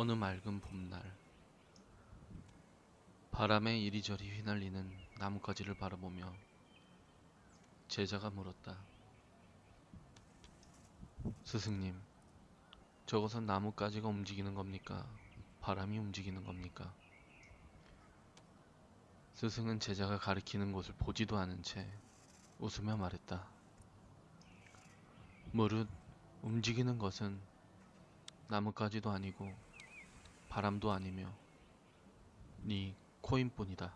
어느 맑은 봄날 바람에 이리저리 휘날리는 나뭇가지를 바라보며 제자가 물었다. 스승님, 저것은 나뭇가지가 움직이는 겁니까? 바람이 움직이는 겁니까? 스승은 제자가 가리키는 곳을 보지도 않은 채 웃으며 말했다. 무릇 움직이는 것은 나뭇가지도 아니고 바람도 아니며 네 코인뿐이다.